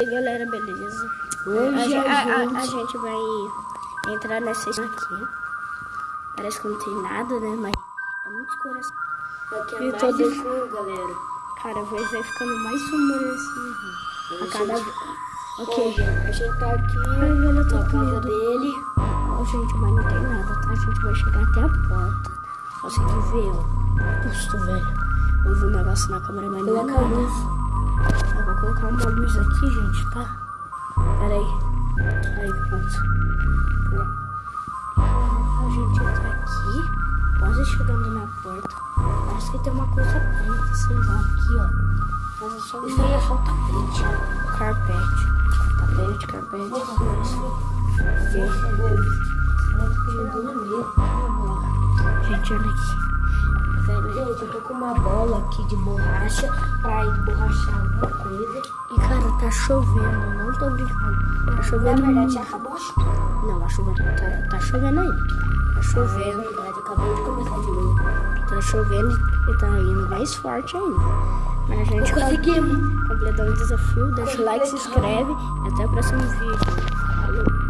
E aí, galera, beleza? Hoje a, a, a, a, gente... a gente vai entrar nessa aqui. Parece que não tem nada, né? Mas é muito escuro assim. Aqui é E mais todo- escuro, galera. Cara, vai, vai ficando mais sombrio assim. A cada vez. Ok. Ok, a gente tá aqui Ai, velho, eu tô na casa dele. Ó, gente, mas não tem nada, tá? A gente vai chegar até a porta. Consegui ver, ó. Custo, velho. Eu vi um negócio na câmera, mas não é a nada. Colocar uma luz aqui, gente, tá? Pera aí. Aí, pronto. A gente entra aqui, quase chegando na porta. Parece que tem uma coisa preta, sei lá, aqui, ó. Mas é só Isso aí é só tapete. carpete. Tapete, carpete. Gente, olha aqui. Velho, Gente, eu tô com uma bola aqui de borracha pra emborrachar alguma chovendo, não tô brincando. Tá Na chovendo verdade, muito. já acabou a chuva. Não, a chuva tá, tá chovendo ainda. Tá É chovendo, verdade, acabou de começar de novo. tá chovendo e tá indo mais forte ainda. Mas a gente Conseguimos. completou o desafio, deixa o like, se inscreve e até o próximo vídeo. Falou!